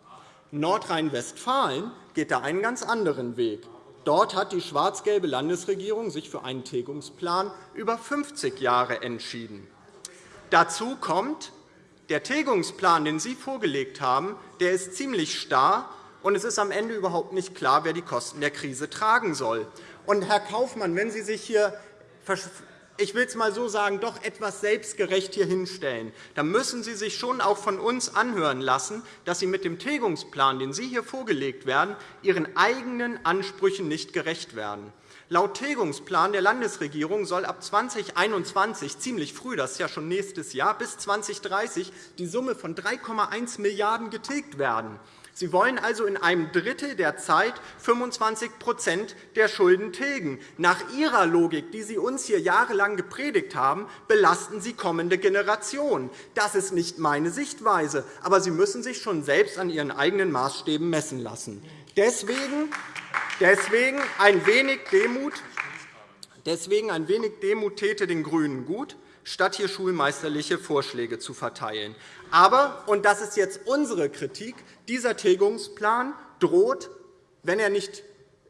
Nordrhein-Westfalen geht da einen ganz anderen Weg. Dort hat die schwarz-gelbe Landesregierung sich für einen Tilgungsplan über 50 Jahre entschieden. Dazu kommt, der Tilgungsplan, den Sie vorgelegt haben, der ist ziemlich starr, und es ist am Ende überhaupt nicht klar, wer die Kosten der Krise tragen soll. Und, Herr Kaufmann, wenn Sie sich hier ich will es einmal so sagen, doch etwas selbstgerecht hier hinstellen, dann müssen Sie sich schon auch von uns anhören lassen, dass Sie mit dem Tilgungsplan, den Sie hier vorgelegt werden, Ihren eigenen Ansprüchen nicht gerecht werden. Laut Tilgungsplan der Landesregierung soll ab 2021, ziemlich früh, das ist ja schon nächstes Jahr, bis 2030 die Summe von 3,1 Milliarden € getilgt werden. Sie wollen also in einem Drittel der Zeit 25% der Schulden tilgen. Nach Ihrer Logik, die Sie uns hier jahrelang gepredigt haben, belasten Sie kommende Generationen. Das ist nicht meine Sichtweise, aber Sie müssen sich schon selbst an Ihren eigenen Maßstäben messen lassen. Deswegen Deswegen ein wenig Demut, Deswegen ein wenig Demut täte den GRÜNEN gut, statt hier schulmeisterliche Vorschläge zu verteilen. Aber, und das ist jetzt unsere Kritik, dieser Tilgungsplan droht, wenn er nicht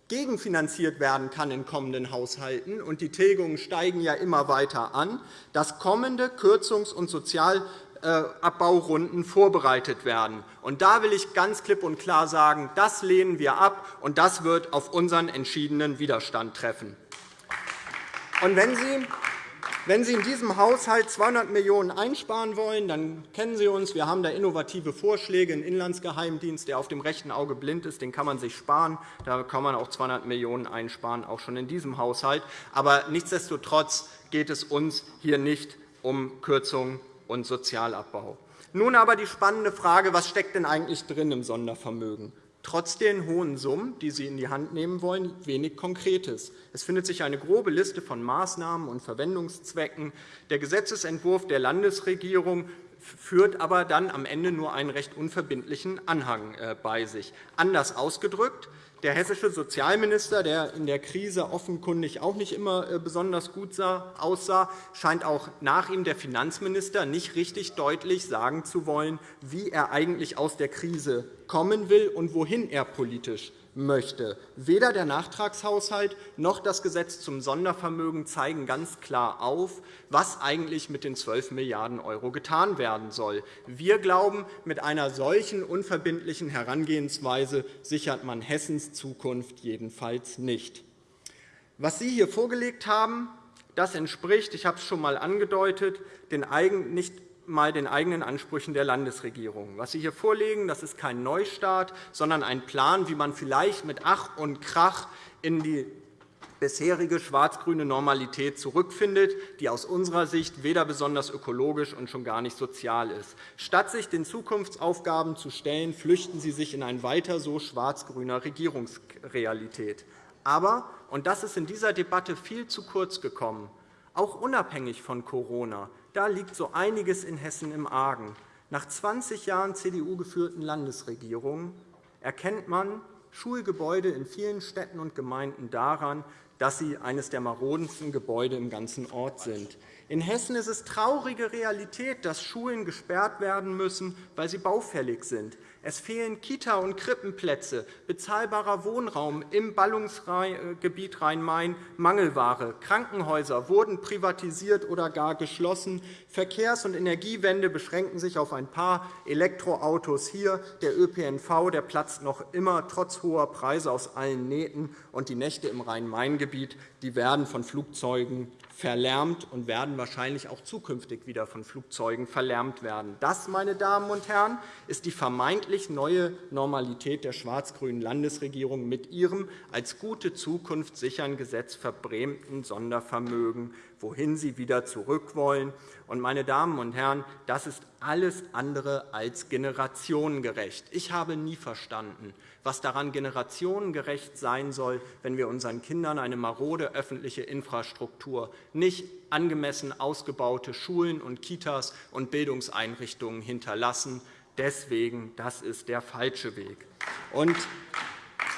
gegenfinanziert werden kann in kommenden Haushalten, und die Tilgungen steigen ja immer weiter an, dass kommende Kürzungs- und Sozial Abbaurunden vorbereitet werden. Und da will ich ganz klipp und klar sagen, das lehnen wir ab, und das wird auf unseren entschiedenen Widerstand treffen. Und wenn Sie wenn Sie in diesem Haushalt 200 Millionen € einsparen wollen, dann kennen Sie uns. Wir haben da innovative Vorschläge. Ein Inlandsgeheimdienst, der auf dem rechten Auge blind ist, den kann man sich sparen. Da kann man auch 200 Millionen € einsparen, auch schon in diesem Haushalt. Aber nichtsdestotrotz geht es uns hier nicht um Kürzungen und Sozialabbau. Nun aber die spannende Frage, was steckt denn eigentlich drin im Sondervermögen? trotz den hohen Summen, die Sie in die Hand nehmen wollen, wenig Konkretes. Es findet sich eine grobe Liste von Maßnahmen und Verwendungszwecken. Der Gesetzentwurf der Landesregierung führt aber dann am Ende nur einen recht unverbindlichen Anhang äh, bei sich. Anders ausgedrückt, der hessische Sozialminister, der in der Krise offenkundig auch nicht immer äh, besonders gut aussah, scheint auch nach ihm der Finanzminister nicht richtig deutlich sagen zu wollen, wie er eigentlich aus der Krise kommen will und wohin er politisch möchte. Weder der Nachtragshaushalt noch das Gesetz zum Sondervermögen zeigen ganz klar auf, was eigentlich mit den 12 Milliarden € getan werden soll. Wir glauben, mit einer solchen unverbindlichen Herangehensweise sichert man Hessens Zukunft jedenfalls nicht. Was Sie hier vorgelegt haben, das entspricht, ich habe es schon einmal angedeutet, den nicht mal den eigenen Ansprüchen der Landesregierung. Was Sie hier vorlegen, das ist kein Neustart, sondern ein Plan, wie man vielleicht mit Ach und Krach in die bisherige schwarz-grüne Normalität zurückfindet, die aus unserer Sicht weder besonders ökologisch und schon gar nicht sozial ist. Statt sich den Zukunftsaufgaben zu stellen, flüchten Sie sich in ein weiter so schwarz-grüner Regierungsrealität. Aber, und das ist in dieser Debatte viel zu kurz gekommen, auch unabhängig von Corona da liegt so einiges in Hessen im Argen. Nach 20 Jahren CDU-geführten Landesregierungen erkennt man Schulgebäude in vielen Städten und Gemeinden daran, dass sie eines der marodensten Gebäude im ganzen Ort sind. In Hessen ist es traurige Realität, dass Schulen gesperrt werden müssen, weil sie baufällig sind. Es fehlen Kita- und Krippenplätze, bezahlbarer Wohnraum im Ballungsgebiet Rhein-Main, Mangelware. Krankenhäuser wurden privatisiert oder gar geschlossen. Verkehrs- und Energiewende beschränken sich auf ein paar Elektroautos hier. Der ÖPNV der platzt noch immer trotz hoher Preise aus allen Nähten. Und die Nächte im Rhein-Main-Gebiet werden von Flugzeugen verlärmt und werden wahrscheinlich auch zukünftig wieder von Flugzeugen verlärmt werden. Das, meine Damen und Herren, ist die vermeintlich neue Normalität der schwarz-grünen Landesregierung mit ihrem als gute Zukunft sichern Gesetz verbrämten Sondervermögen, wohin sie wieder zurück wollen. Meine Damen und Herren, das ist alles andere als generationengerecht. Ich habe nie verstanden, was daran generationengerecht sein soll, wenn wir unseren Kindern eine marode öffentliche Infrastruktur, nicht angemessen ausgebaute Schulen und Kitas und Bildungseinrichtungen hinterlassen. Deswegen, das ist der falsche Weg.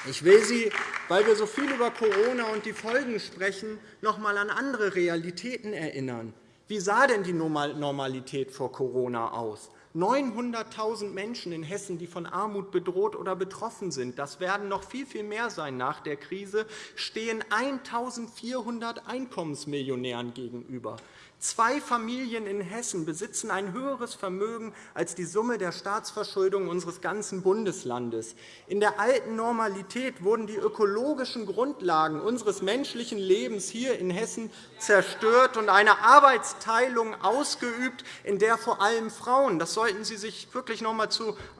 Ich will Sie, weil wir so viel über Corona und die Folgen sprechen, noch einmal an andere Realitäten erinnern. Wie sah denn die Normalität vor Corona aus? 900.000 Menschen in Hessen, die von Armut bedroht oder betroffen sind, das werden noch viel, viel mehr sein nach der Krise, stehen 1.400 Einkommensmillionären gegenüber. Zwei Familien in Hessen besitzen ein höheres Vermögen als die Summe der Staatsverschuldung unseres ganzen Bundeslandes. In der alten Normalität wurden die ökologischen Grundlagen unseres menschlichen Lebens hier in Hessen zerstört und eine Arbeitsteilung ausgeübt, in der vor allem Frauen, das sollten Sie sich wirklich noch einmal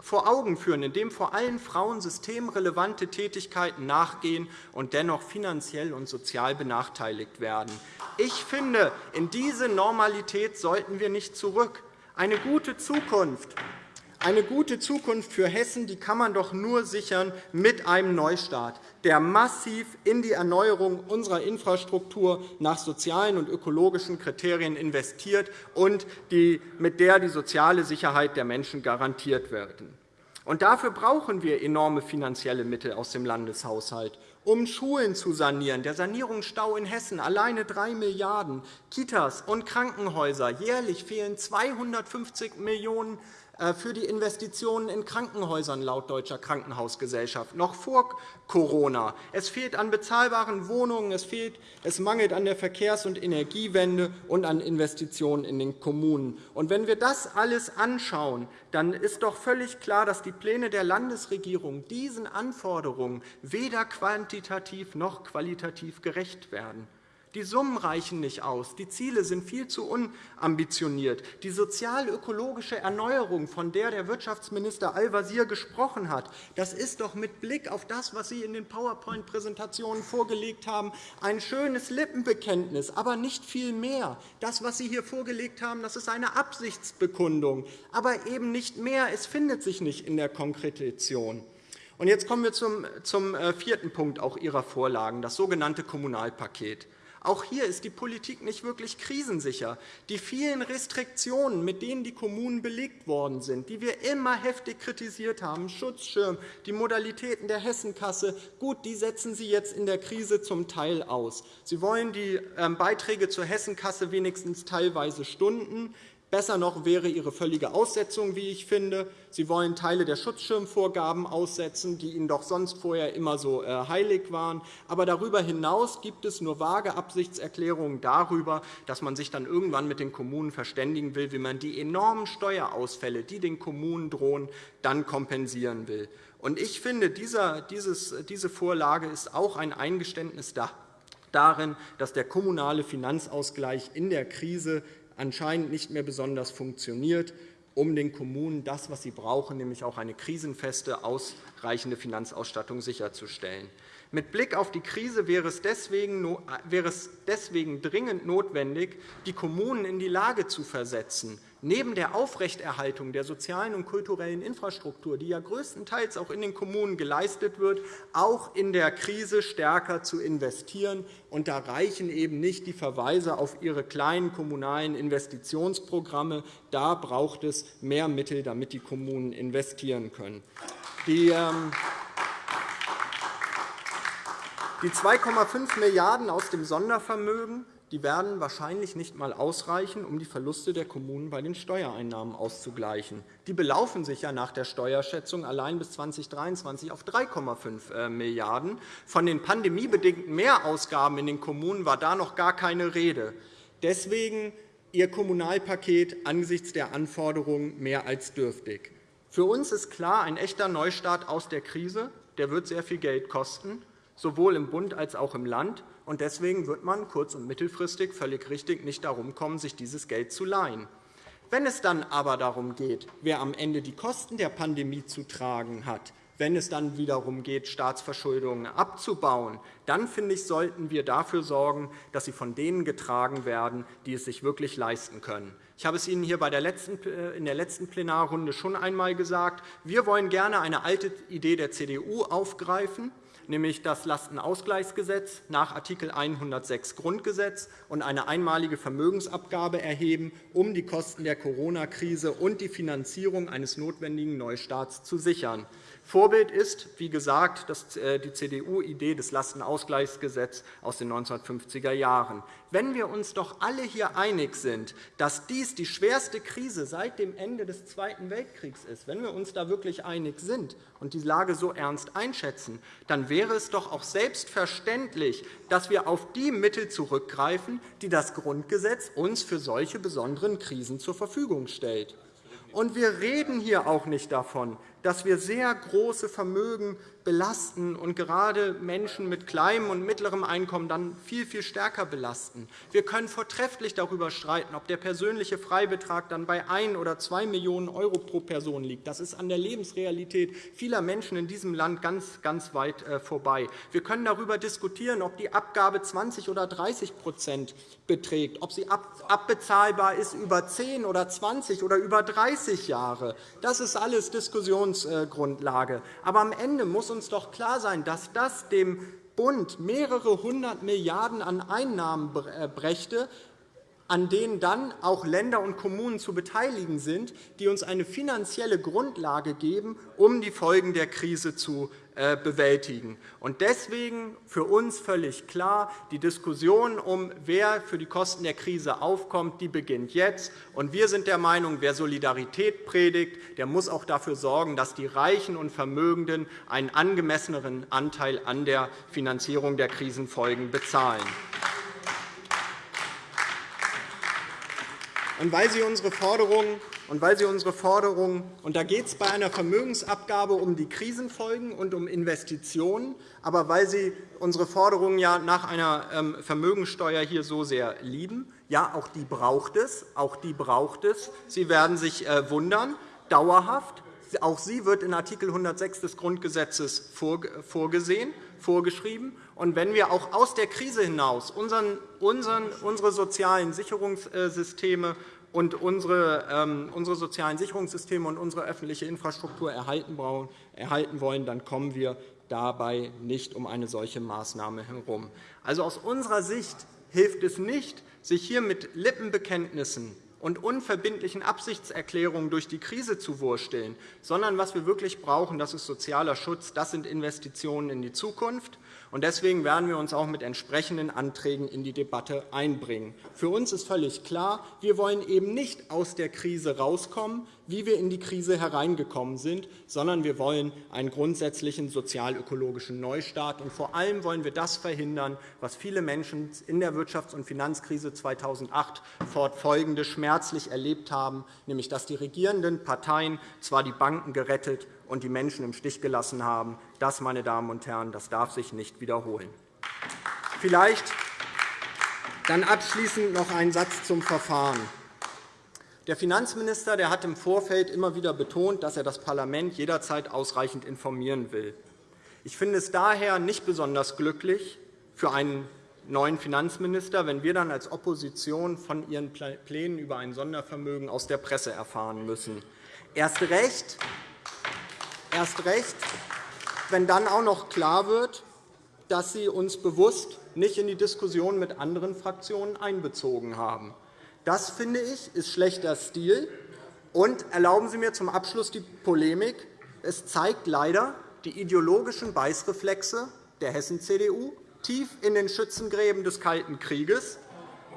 vor Augen führen, in dem vor allem Frauen systemrelevante Tätigkeiten nachgehen und dennoch finanziell und sozial benachteiligt werden. Ich finde, in diese Normalität sollten wir nicht zurück. Eine gute Zukunft eine gute Zukunft für Hessen die kann man doch nur sichern mit einem Neustart, der massiv in die Erneuerung unserer Infrastruktur nach sozialen und ökologischen Kriterien investiert und mit der die soziale Sicherheit der Menschen garantiert wird. dafür brauchen wir enorme finanzielle Mittel aus dem Landeshaushalt um Schulen zu sanieren. Der Sanierungsstau in Hessen alleine 3 Milliarden €, Kitas und Krankenhäuser. Jährlich fehlen 250 Millionen € für die Investitionen in Krankenhäusern laut Deutscher Krankenhausgesellschaft, noch vor Corona. Es fehlt an bezahlbaren Wohnungen, es, fehlt, es mangelt an der Verkehrs- und Energiewende und an Investitionen in den Kommunen. Und wenn wir das alles anschauen, dann ist doch völlig klar, dass die Pläne der Landesregierung diesen Anforderungen weder quantitativ noch qualitativ gerecht werden. Die Summen reichen nicht aus. Die Ziele sind viel zu unambitioniert. Die sozial-ökologische Erneuerung, von der der Wirtschaftsminister Al-Wazir gesprochen hat, das ist doch mit Blick auf das, was Sie in den PowerPoint-Präsentationen vorgelegt haben, ein schönes Lippenbekenntnis, aber nicht viel mehr. Das, was Sie hier vorgelegt haben, das ist eine Absichtsbekundung, aber eben nicht mehr. Es findet sich nicht in der Konkretion. Jetzt kommen wir zum äh, vierten Punkt auch Ihrer Vorlagen, das sogenannte Kommunalpaket. Auch hier ist die Politik nicht wirklich krisensicher. Die vielen Restriktionen, mit denen die Kommunen belegt worden sind, die wir immer heftig kritisiert haben, Schutzschirm, die Modalitäten der Hessenkasse, gut, die setzen Sie jetzt in der Krise zum Teil aus. Sie wollen die ähm, Beiträge zur Hessenkasse wenigstens teilweise stunden. Besser noch wäre Ihre völlige Aussetzung, wie ich finde. Sie wollen Teile der Schutzschirmvorgaben aussetzen, die Ihnen doch sonst vorher immer so äh, heilig waren. Aber darüber hinaus gibt es nur vage Absichtserklärungen darüber, dass man sich dann irgendwann mit den Kommunen verständigen will, wie man die enormen Steuerausfälle, die den Kommunen drohen, dann kompensieren will. Ich finde, diese Vorlage ist auch ein Eingeständnis darin, dass der kommunale Finanzausgleich in der Krise anscheinend nicht mehr besonders funktioniert, um den Kommunen das, was sie brauchen, nämlich auch eine krisenfeste, ausreichende Finanzausstattung sicherzustellen. Mit Blick auf die Krise wäre es deswegen dringend notwendig, die Kommunen in die Lage zu versetzen, neben der Aufrechterhaltung der sozialen und kulturellen Infrastruktur, die ja größtenteils auch in den Kommunen geleistet wird, auch in der Krise stärker zu investieren. Und da reichen eben nicht die Verweise auf ihre kleinen kommunalen Investitionsprogramme. Da braucht es mehr Mittel, damit die Kommunen investieren können. Die ähm, die 2,5 Milliarden € aus dem Sondervermögen die werden wahrscheinlich nicht einmal ausreichen, um die Verluste der Kommunen bei den Steuereinnahmen auszugleichen. Die belaufen sich ja nach der Steuerschätzung allein bis 2023 auf 3,5 äh, Milliarden €. Von den pandemiebedingten Mehrausgaben in den Kommunen war da noch gar keine Rede. Deswegen Ihr Kommunalpaket angesichts der Anforderungen mehr als dürftig. Für uns ist klar, ein echter Neustart aus der Krise der wird sehr viel Geld kosten, sowohl im Bund als auch im Land. Deswegen wird man kurz- und mittelfristig völlig richtig nicht darum kommen, sich dieses Geld zu leihen. Wenn es dann aber darum geht, wer am Ende die Kosten der Pandemie zu tragen hat, wenn es dann wiederum geht, Staatsverschuldungen abzubauen, dann finde ich, sollten wir dafür sorgen, dass sie von denen getragen werden, die es sich wirklich leisten können. Ich habe es Ihnen hier äh, in der letzten Plenarrunde schon einmal gesagt. Wir wollen gerne eine alte Idee der CDU aufgreifen nämlich das Lastenausgleichsgesetz nach Art. 106 Grundgesetz und eine einmalige Vermögensabgabe erheben, um die Kosten der Corona-Krise und die Finanzierung eines notwendigen Neustarts zu sichern. Vorbild ist, wie gesagt, äh, die CDU-Idee des Lastenausgleichsgesetzes aus den 1950er Jahren. Wenn wir uns doch alle hier einig sind, dass dies die schwerste Krise seit dem Ende des Zweiten Weltkriegs ist, wenn wir uns da wirklich einig sind und die Lage so ernst einschätzen, dann wäre es doch auch selbstverständlich, dass wir auf die Mittel zurückgreifen, die das Grundgesetz uns für solche besonderen Krisen zur Verfügung stellt. Und wir reden hier auch nicht davon, dass wir sehr große Vermögen belasten und gerade Menschen mit kleinem und mittlerem Einkommen dann viel, viel stärker belasten. Wir können vortrefflich darüber streiten, ob der persönliche Freibetrag dann bei 1 oder 2 Millionen € pro Person liegt. Das ist an der Lebensrealität vieler Menschen in diesem Land ganz, ganz weit äh, vorbei. Wir können darüber diskutieren, ob die Abgabe 20 oder 30% beträgt, ob sie abbezahlbar ist über 10 oder 20 oder über 30 Jahre. Das ist alles Diskussion Diskussionsgrundlage. Aber am Ende muss uns doch klar sein, dass das dem Bund mehrere hundert Milliarden € an Einnahmen äh, brächte, an denen dann auch Länder und Kommunen zu beteiligen sind, die uns eine finanzielle Grundlage geben, um die Folgen der Krise zu äh, bewältigen. Deswegen für uns völlig klar, die Diskussion um, wer für die Kosten der Krise aufkommt, die beginnt jetzt. Wir sind der Meinung, wer Solidarität predigt, der muss auch dafür sorgen, dass die Reichen und Vermögenden einen angemesseneren Anteil an der Finanzierung der Krisenfolgen bezahlen. Und weil Sie unsere Forderungen und weil Sie unsere Forderungen, und da geht es bei einer Vermögensabgabe um die Krisenfolgen und um Investitionen, aber weil Sie unsere Forderungen ja nach einer ähm, Vermögensteuer hier so sehr lieben, ja, auch die braucht es, auch die braucht es. Sie werden sich äh, wundern, dauerhaft. Auch sie wird in Art. 106 des Grundgesetzes vorgesehen, vorgeschrieben. Und wenn wir auch aus der Krise hinaus unsere sozialen Sicherungssysteme und unsere, ähm, unsere sozialen Sicherungssysteme und unsere öffentliche Infrastruktur erhalten wollen, dann kommen wir dabei nicht um eine solche Maßnahme herum. Also aus unserer Sicht hilft es nicht, sich hier mit Lippenbekenntnissen und unverbindlichen Absichtserklärungen durch die Krise zu wursteln, sondern was wir wirklich brauchen, das ist sozialer Schutz, das sind Investitionen in die Zukunft. Deswegen werden wir uns auch mit entsprechenden Anträgen in die Debatte einbringen. Für uns ist völlig klar, wir wollen eben nicht aus der Krise herauskommen, wie wir in die Krise hereingekommen sind, sondern wir wollen einen grundsätzlichen sozial-ökologischen Neustart. Und vor allem wollen wir das verhindern, was viele Menschen in der Wirtschafts- und Finanzkrise 2008 fortfolgende schmerzlich erlebt haben, nämlich dass die regierenden Parteien zwar die Banken gerettet und die Menschen im Stich gelassen haben. Das, meine Damen und Herren, das darf sich nicht wiederholen. Vielleicht dann abschließend noch ein Satz zum Verfahren. Der Finanzminister der hat im Vorfeld immer wieder betont, dass er das Parlament jederzeit ausreichend informieren will. Ich finde es daher nicht besonders glücklich für einen neuen Finanzminister, wenn wir dann als Opposition von Ihren Plänen über ein Sondervermögen aus der Presse erfahren müssen. Erst recht, Erst recht, wenn dann auch noch klar wird, dass Sie uns bewusst nicht in die Diskussion mit anderen Fraktionen einbezogen haben. Das, finde ich, ist schlechter Stil. Und erlauben Sie mir zum Abschluss die Polemik. Es zeigt leider die ideologischen Beißreflexe der Hessen-CDU tief in den Schützengräben des Kalten Krieges.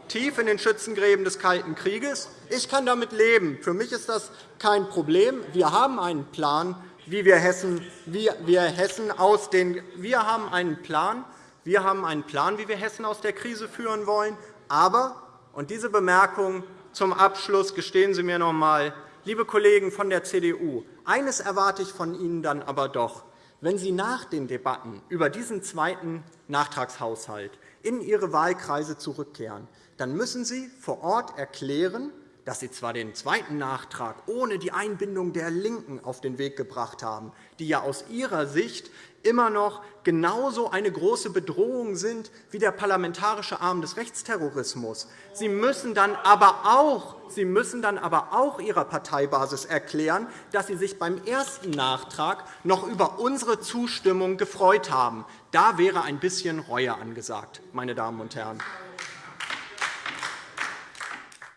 Tief in den Schützengräben des Kalten Krieges. Ich kann damit leben. Für mich ist das kein Problem. Wir haben einen Plan, wie wir Hessen, wie wir Hessen aus den, wir haben einen Plan, wir haben einen Plan, wie wir Hessen aus der Krise führen wollen. Aber, und diese Bemerkung zum Abschluss gestehen Sie mir noch einmal, liebe Kollegen von der CDU, eines erwarte ich von Ihnen dann aber doch. Wenn Sie nach den Debatten über diesen zweiten Nachtragshaushalt in Ihre Wahlkreise zurückkehren, dann müssen Sie vor Ort erklären, dass Sie zwar den zweiten Nachtrag ohne die Einbindung der LINKEN auf den Weg gebracht haben, die ja aus ihrer Sicht immer noch genauso eine große Bedrohung sind wie der parlamentarische Arm des Rechtsterrorismus. Sie müssen dann aber auch, Sie müssen dann aber auch Ihrer Parteibasis erklären, dass Sie sich beim ersten Nachtrag noch über unsere Zustimmung gefreut haben. Da wäre ein bisschen Reue angesagt, meine Damen und Herren.